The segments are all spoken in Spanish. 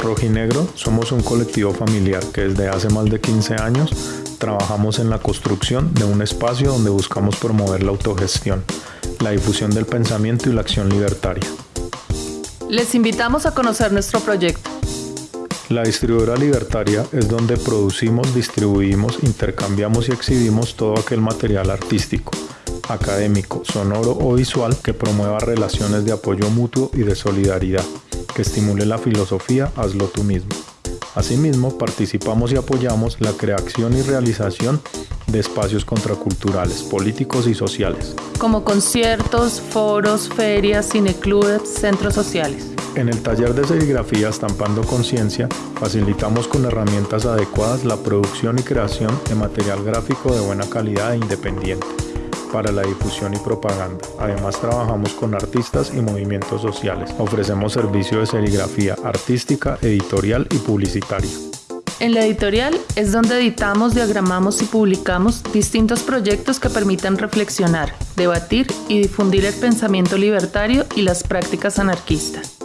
Rojinegro somos un colectivo familiar que desde hace más de 15 años trabajamos en la construcción de un espacio donde buscamos promover la autogestión, la difusión del pensamiento y la acción libertaria. Les invitamos a conocer nuestro proyecto. La distribuidora libertaria es donde producimos, distribuimos, intercambiamos y exhibimos todo aquel material artístico, académico, sonoro o visual que promueva relaciones de apoyo mutuo y de solidaridad, que estimule la filosofía hazlo tú mismo. Asimismo, participamos y apoyamos la creación y realización de espacios contraculturales, políticos y sociales. Como conciertos, foros, ferias, cineclubes, centros sociales. En el taller de serigrafía Estampando Conciencia facilitamos con herramientas adecuadas la producción y creación de material gráfico de buena calidad e independiente para la difusión y propaganda. Además trabajamos con artistas y movimientos sociales. Ofrecemos servicio de serigrafía artística, editorial y publicitaria. En la editorial es donde editamos, diagramamos y publicamos distintos proyectos que permitan reflexionar, debatir y difundir el pensamiento libertario y las prácticas anarquistas.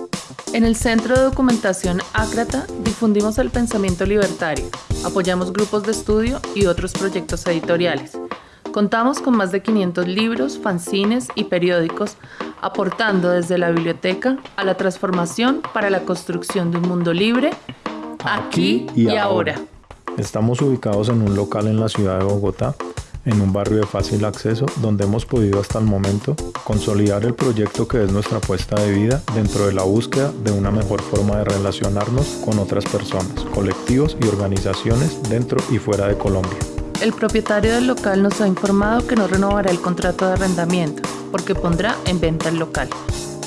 En el Centro de Documentación Ácrata difundimos el pensamiento libertario, apoyamos grupos de estudio y otros proyectos editoriales. Contamos con más de 500 libros, fanzines y periódicos, aportando desde la biblioteca a la transformación para la construcción de un mundo libre, aquí, y, ahora. Estamos ubicados en un local en la ciudad de Bogotá, en un barrio de fácil acceso, donde hemos podido hasta el momento consolidar el proyecto que es nuestra apuesta de vida dentro de la búsqueda de una mejor forma de relacionarnos con otras personas, colectivos y organizaciones dentro y fuera de Colombia. El propietario del local nos ha informado que no renovará el contrato de arrendamiento porque pondrá en venta el local.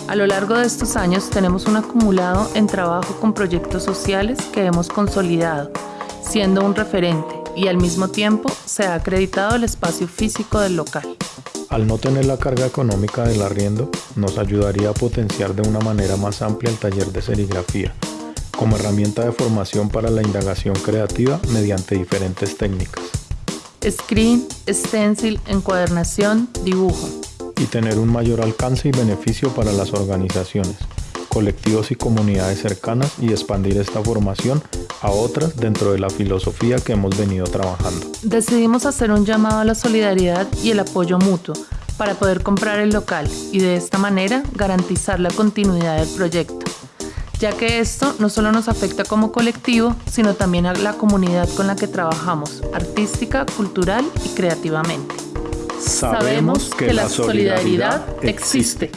A lo largo de estos años tenemos un acumulado en trabajo con proyectos sociales que hemos consolidado, siendo un referente y al mismo tiempo se ha acreditado el espacio físico del local. Al no tener la carga económica del arriendo, nos ayudaría a potenciar de una manera más amplia el taller de serigrafía, como herramienta de formación para la indagación creativa mediante diferentes técnicas screen, stencil, encuadernación, dibujo. Y tener un mayor alcance y beneficio para las organizaciones, colectivos y comunidades cercanas y expandir esta formación a otras dentro de la filosofía que hemos venido trabajando. Decidimos hacer un llamado a la solidaridad y el apoyo mutuo para poder comprar el local y de esta manera garantizar la continuidad del proyecto ya que esto no solo nos afecta como colectivo, sino también a la comunidad con la que trabajamos, artística, cultural y creativamente. Sabemos que, la solidaridad existe.